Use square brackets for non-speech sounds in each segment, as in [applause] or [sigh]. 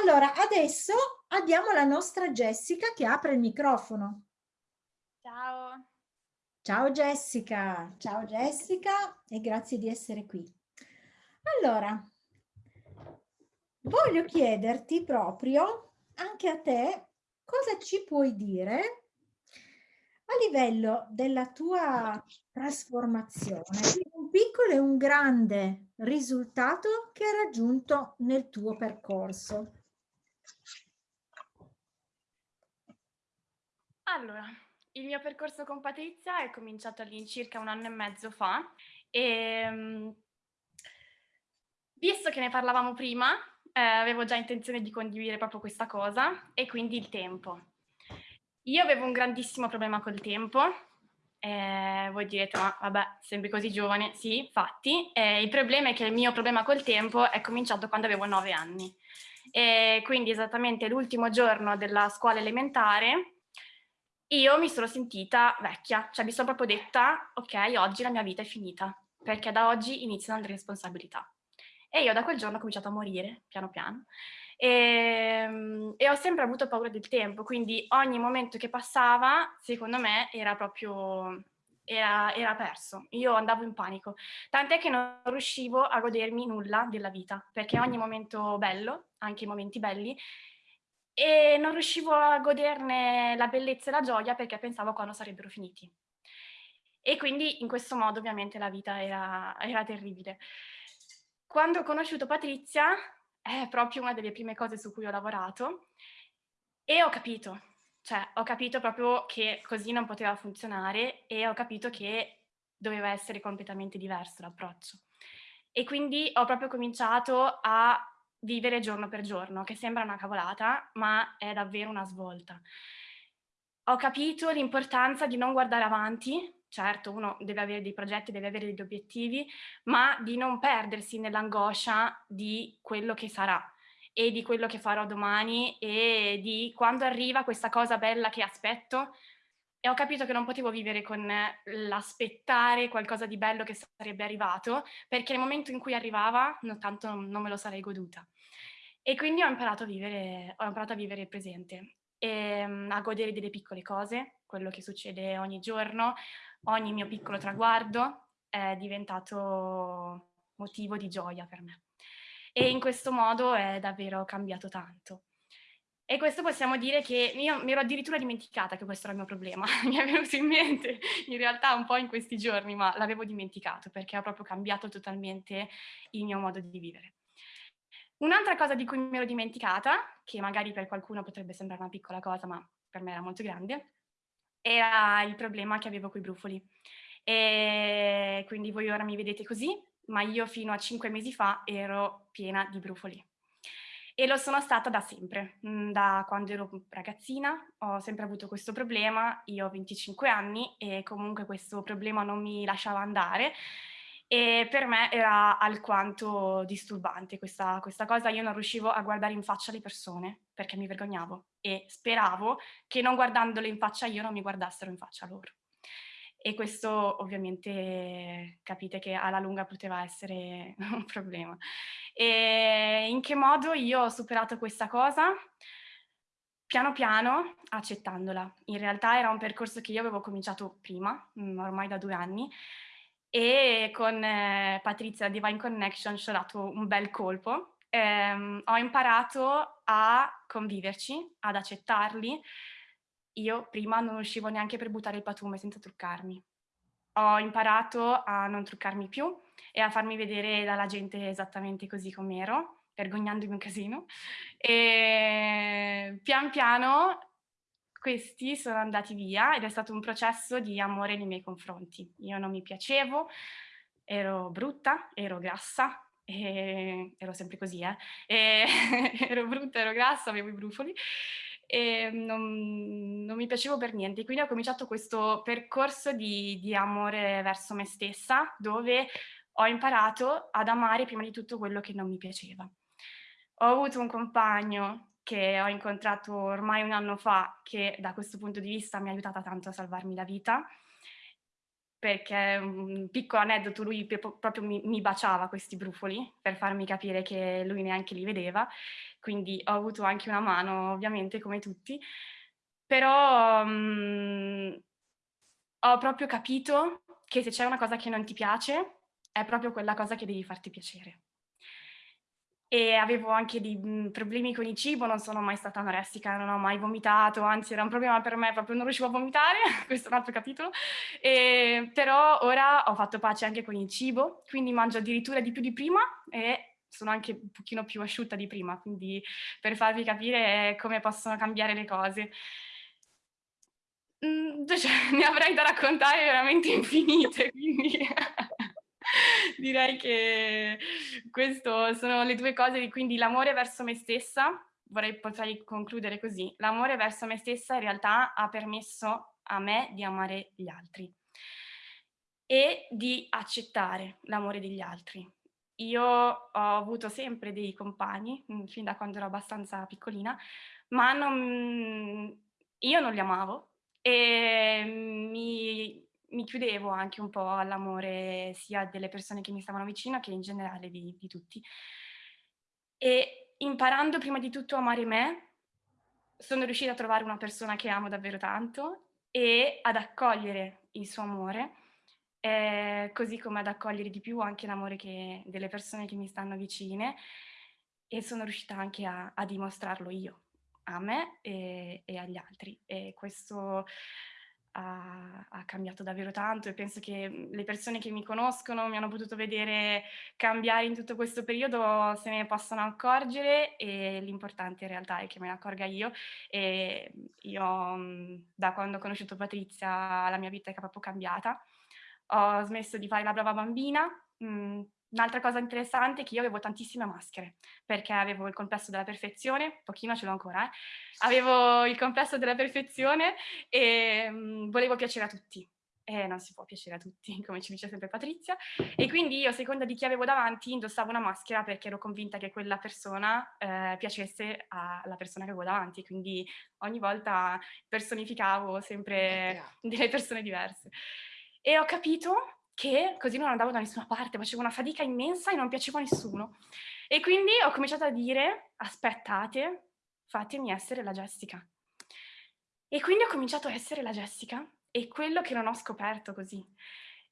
Allora, adesso abbiamo la nostra Jessica che apre il microfono. Ciao. Ciao Jessica, ciao Jessica e grazie di essere qui. Allora, voglio chiederti proprio, anche a te, cosa ci puoi dire a livello della tua trasformazione, un piccolo e un grande risultato che hai raggiunto nel tuo percorso. Allora, il mio percorso con Patrizia è cominciato all'incirca un anno e mezzo fa e um, visto che ne parlavamo prima, eh, avevo già intenzione di condividere proprio questa cosa e quindi il tempo. Io avevo un grandissimo problema col tempo, eh, voi direte, ma vabbè, sembri così giovane. Sì, infatti, eh, il problema è che il mio problema col tempo è cominciato quando avevo nove anni. E quindi esattamente l'ultimo giorno della scuola elementare io mi sono sentita vecchia, cioè mi sono proprio detta, ok, oggi la mia vita è finita, perché da oggi iniziano le responsabilità. E io da quel giorno ho cominciato a morire, piano piano, e, ehm, e, ho sempre avuto paura del tempo, quindi ogni momento che passava, secondo me, era proprio, era, era perso. Io andavo in panico, tant'è che non riuscivo a godermi nulla della vita, perché ogni momento bello, anche i momenti belli, e non riuscivo a goderne la bellezza e la gioia perché pensavo quando sarebbero finiti. E quindi in questo modo ovviamente la vita era, era terribile. Quando ho conosciuto Patrizia è proprio una delle prime cose su cui ho lavorato e ho capito, cioè ho capito proprio che così non poteva funzionare e ho capito che doveva essere completamente diverso l'approccio. E quindi ho proprio cominciato a vivere giorno per giorno, che sembra una cavolata, ma è davvero una svolta. Ho capito l'importanza di non guardare avanti, certo uno deve avere dei progetti, deve avere degli obiettivi, ma di non perdersi nell'angoscia di quello che sarà e di quello che farò domani e di quando arriva questa cosa bella che aspetto e ho capito che non potevo vivere con l'aspettare qualcosa di bello che sarebbe arrivato perché nel momento in cui arrivava no, tanto non me lo sarei goduta e quindi ho imparato a vivere, ho imparato a vivere il presente e um, a godere delle piccole cose, quello che succede ogni giorno, ogni mio piccolo traguardo è diventato motivo di gioia per me. E in questo modo è davvero cambiato tanto. E questo possiamo dire che io mi ero addirittura dimenticata che questo era il mio problema. [laughs] mi è venuto in mente in realtà un po' in questi giorni, ma l'avevo dimenticato perché ha proprio cambiato totalmente il mio modo di vivere. Un'altra cosa di cui mi ero dimenticata, che magari per qualcuno potrebbe sembrare una piccola cosa, ma per me era molto grande, era il problema che avevo con i brufoli. E quindi voi ora mi vedete così, ma io fino a cinque mesi fa ero piena di brufoli. E lo sono stata da sempre, mm, da quando ero ragazzina. Ho sempre avuto questo problema, io ho 25 anni e comunque questo problema non mi lasciava andare. E per me era alquanto disturbante questa, questa cosa, io non riuscivo a guardare in faccia le persone perché mi vergognavo e speravo che non guardandole in faccia io non mi guardassero in faccia loro. E questo ovviamente capite che alla lunga poteva essere [laughs] un problema. E in che modo io ho superato questa cosa? Piano piano accettandola. In realtà era un percorso che io avevo cominciato prima, mm, ormai da due anni, e con eh, Patrizia Divine Connection ci ho dato un bel colpo. Eh, ho imparato a conviverci, ad accettarli. Io prima non uscivo neanche per buttare il patume senza truccarmi. Ho imparato a non truccarmi più e a farmi vedere dalla gente esattamente così com'ero, vergognandomi un casino. E pian piano questi sono andati via ed è stato un processo di amore nei miei confronti. Io non mi piacevo, ero brutta, ero grassa, ero sempre così, eh? E [laughs] ero brutta, ero grassa, avevo i brufoli e non, non, mi piacevo per niente. Quindi ho cominciato questo percorso di, di amore verso me stessa, dove ho imparato ad amare prima di tutto quello che non mi piaceva. Ho avuto un compagno che ho incontrato ormai un anno fa, che da questo punto di vista mi ha aiutata tanto a salvarmi la vita. Perché un piccolo aneddoto, lui proprio mi, mi, baciava questi brufoli per farmi capire che lui neanche li vedeva, quindi ho avuto anche una mano ovviamente come tutti, però um, ho proprio capito che se c'è una cosa che non ti piace è proprio quella cosa che devi farti piacere e avevo anche dei problemi con il cibo, non sono mai stata anoressica, non ho mai vomitato, anzi era un problema per me, proprio non riuscivo a vomitare, [laughs] questo è un altro capitolo, e, però ora ho fatto pace anche con il cibo, quindi mangio addirittura di più di prima e sono anche un pochino più asciutta di prima, quindi per farvi capire come possono cambiare le cose. Mm, [laughs] cioè, ne avrei da raccontare veramente infinite, quindi [laughs] direi che queste sono le due cose, quindi l'amore verso me stessa, vorrei potrei concludere così, l'amore verso me stessa in realtà ha permesso a me di amare gli altri e di accettare l'amore degli altri. Io ho avuto sempre dei compagni, mm, fin da quando ero abbastanza piccolina, ma non, io non li amavo e mi mi chiudevo anche un po' all'amore sia delle persone che mi stavano vicino che in generale di, di tutti. E imparando prima di tutto a amare me, sono riuscita a trovare una persona che amo davvero tanto e ad accogliere il suo amore, eh, così come ad accogliere di più anche l'amore delle persone che mi stanno vicine e sono riuscita anche a, a dimostrarlo io, a me e, e agli altri. E questo ha, ha, cambiato davvero tanto e penso che mhmm, le persone che mi conoscono mi hanno potuto vedere cambiare in tutto questo periodo se ne possono accorgere e l'importante in realtà è che me ne accorga io e io mhmm, da quando ho conosciuto Patrizia la mia vita è proprio cambiata. Ho smesso di fare la brava bambina, mh, mhmm, Un'altra cosa interessante è che io avevo tantissime maschere, perché avevo il complesso della perfezione, pochino ce l'ho ancora, eh? avevo il complesso della perfezione e mh, mhmm, volevo piacere a tutti. E non si può piacere a tutti, [laughs] come ci dice sempre Patrizia. E quindi io, a seconda di chi avevo davanti, indossavo una maschera perché ero convinta che quella persona eh, piacesse alla persona che avevo davanti. Quindi ogni volta personificavo sempre delle persone diverse. E ho capito che così non andavo da nessuna parte, facevo una fatica immensa e non piacevo a nessuno. E quindi ho cominciato a dire, aspettate, fatemi essere la Jessica. E quindi ho cominciato a essere la Jessica e quello che non ho scoperto così.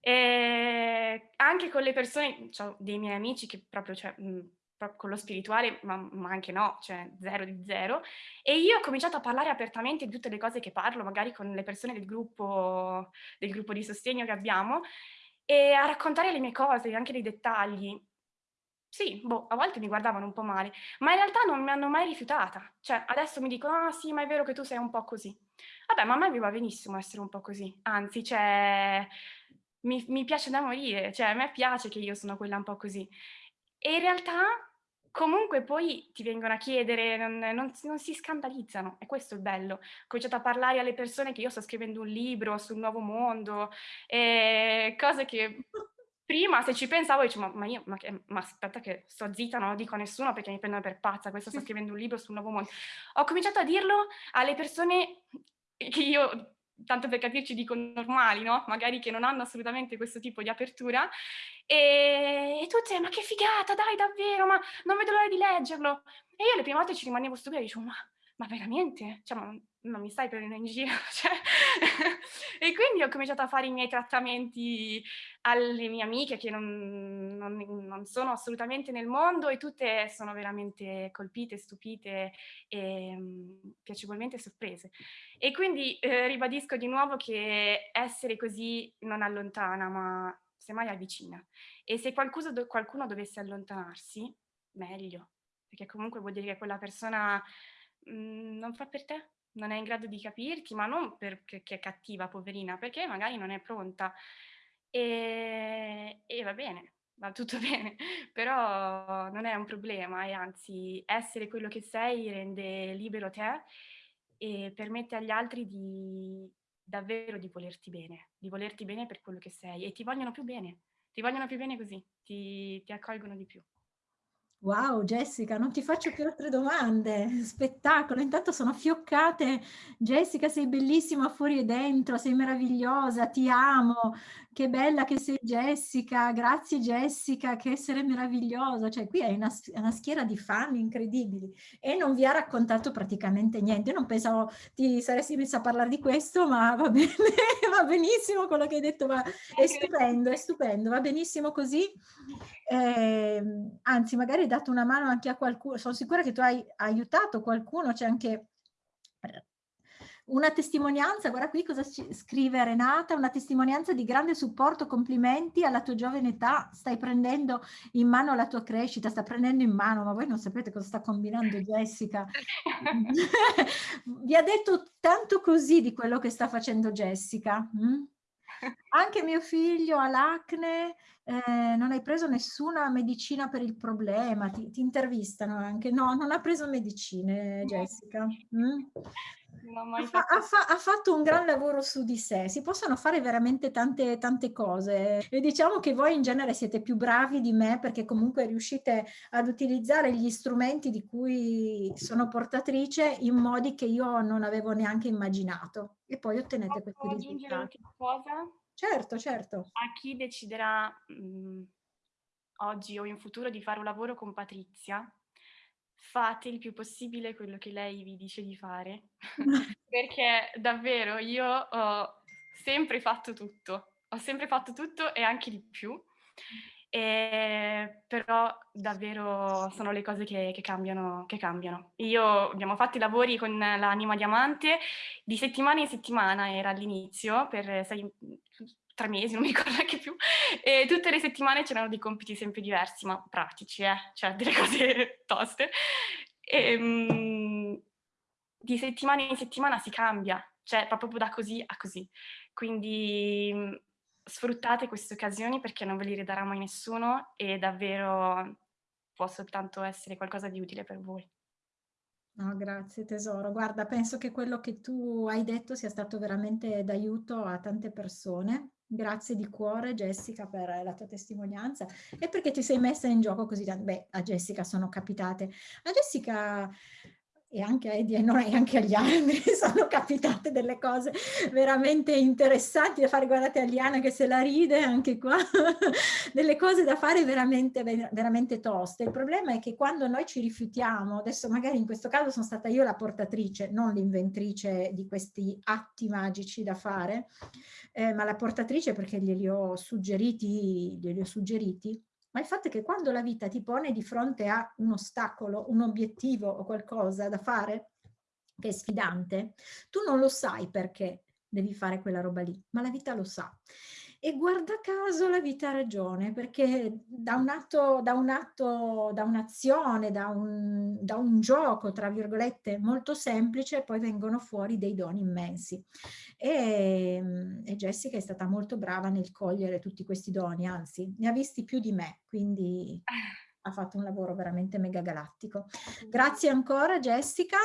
E anche con le persone, cioè, dei miei amici che proprio, cioè, mh, proprio con lo spirituale, ma, ma, anche no, cioè zero di zero. E io ho cominciato a parlare apertamente di tutte le cose che parlo, magari con le persone del gruppo, del gruppo di sostegno che abbiamo, e a raccontare le mie cose, anche dei dettagli. Sì, boh, a volte mi guardavano un po' male, ma in realtà non mi hanno mai rifiutata. Cioè, adesso mi dicono, ah sì, ma è vero che tu sei un po' così. Vabbè, ma a me mi va benissimo essere un po' così. Anzi, cioè, mi, mi piace da morire. Cioè, a me piace che io sono quella un po' così. E in realtà comunque poi ti vengono a chiedere, non, non, non, si scandalizzano, e questo è il bello. Ho cominciato a parlare alle persone che io sto scrivendo un libro sul nuovo mondo, e cose che prima se ci pensavo dicevo, ma, ma io, ma, che, ma, aspetta che sto zitta, non lo dico a nessuno perché mi prendono per pazza, questo sto scrivendo un libro sul nuovo mondo. Ho cominciato a dirlo alle persone che io tanto per capirci dico normali, no? Magari che non hanno assolutamente questo tipo di apertura, e, e tutte, ma che figata, dai, davvero, ma non vedo l'ora di leggerlo. E io le prime volte ci rimanevo stupida e dicevo, ma, ma veramente? Cioè, ma non mi stai prendendo in giro? [laughs] Cioè, e quindi ho cominciato a fare i miei trattamenti alle mie amiche che non, non, non, sono assolutamente nel mondo e tutte sono veramente colpite, stupite e um, piacevolmente sorprese. E quindi eh, ribadisco di nuovo che essere così non allontana, ma semmai avvicina. E se qualcuno, qualcuno dovesse allontanarsi, meglio, perché comunque vuol dire che quella persona mhmm, non fa per te, non è in grado di capirti, ma non perché è cattiva, poverina, perché magari non è pronta. E, e va bene, va tutto [laughs] bene, però non è un problema e anzi essere quello che sei rende libero te e permette agli altri di davvero di volerti bene, di volerti bene per quello che sei e ti vogliono più bene, ti vogliono più bene così, ti, ti accolgono di più. Wow, Jessica, non ti faccio più altre domande. [laughs] Spettacolo. Intanto sono fioccate. Jessica, sei bellissima fuori e dentro, sei meravigliosa, ti amo. Che bella che sei Jessica. Grazie Jessica, che essere meravigliosa. Cioè, qui hai una, una schiera di fan incredibili e non vi ha raccontato praticamente niente. Io non pensavo ti saresti messa a parlare di questo, ma va [laughs] bene, va benissimo quello che hai detto, ma è stupendo, è stupendo, va benissimo così. Eh, anzi, magari hai dato una mano anche a qualcuno, sono sicura che tu hai aiutato qualcuno, c'è anche una testimonianza, guarda qui cosa scrive Renata, una testimonianza di grande supporto, complimenti alla tua giovane età, stai prendendo in mano la tua crescita, sta prendendo in mano, ma voi non sapete cosa sta combinando Jessica. [laughs] Vi ha detto tanto così di quello che sta facendo Jessica. Mm? Anche mio figlio ha l'acne, eh, non hai preso nessuna medicina per il problema, ti, ti, intervistano anche. No, non ha preso medicine Jessica. Mm? Ha, fa, ha, fa, ha, fatto un gran lavoro su di sé, si possono fare veramente tante, tante cose e diciamo che voi in genere siete più bravi di me perché comunque riuscite ad utilizzare gli strumenti di cui sono portatrice in modi che io non avevo neanche immaginato e poi ottenete Posso questi risultati. cosa? Certo, certo. A chi deciderà mh, mhmm, oggi o in futuro di fare un lavoro con Patrizia, fate il più possibile quello che lei vi dice di fare, [laughs] [laughs] perché davvero io ho sempre fatto tutto, ho sempre fatto tutto e anche di più, e però davvero sono le cose che, che, cambiano, che cambiano. Io abbiamo fatto i lavori con l'anima diamante di settimana in settimana, era all'inizio, per sei, tre mesi, non mi ricordo neanche più, e tutte le settimane c'erano dei compiti sempre diversi, ma pratici, eh? cioè delle [laughs] cose toste. E, um, di settimana in settimana si cambia, cioè proprio da così a così. Quindi um, sfruttate queste occasioni perché non ve li ridarà mai nessuno e davvero può soltanto essere qualcosa di utile per voi. No, grazie tesoro. Guarda, penso che quello che tu hai detto sia stato veramente d'aiuto a tante persone Grazie di cuore Jessica per la tua testimonianza e perché ti sei messa in gioco così tanto. Beh, a Jessica sono capitate. A Jessica e anche a Eddie e anche agli altri [laughs] sono capitate delle cose veramente interessanti da fare. Guardate Aliana che se la ride anche qua, [laughs] delle cose da fare veramente, veramente toste. Il problema è che quando noi ci rifiutiamo, adesso magari in questo caso sono stata io la portatrice, non l'inventrice di questi atti magici da fare, eh, ma la portatrice perché glieli ho suggeriti, glieli ho suggeriti, ma il fatto è che quando la vita ti pone di fronte a un ostacolo, un obiettivo o qualcosa da fare che è sfidante, tu non lo sai perché devi fare quella roba lì, ma la vita lo sa. E guarda caso la vita ha ragione, perché da un atto, da un atto, da un'azione, da un, da un gioco, tra virgolette, molto semplice, poi vengono fuori dei doni immensi. E, e Jessica è stata molto brava nel cogliere tutti questi doni, anzi, ne ha visti più di me, quindi ha fatto un lavoro veramente mega galattico. Grazie ancora Jessica.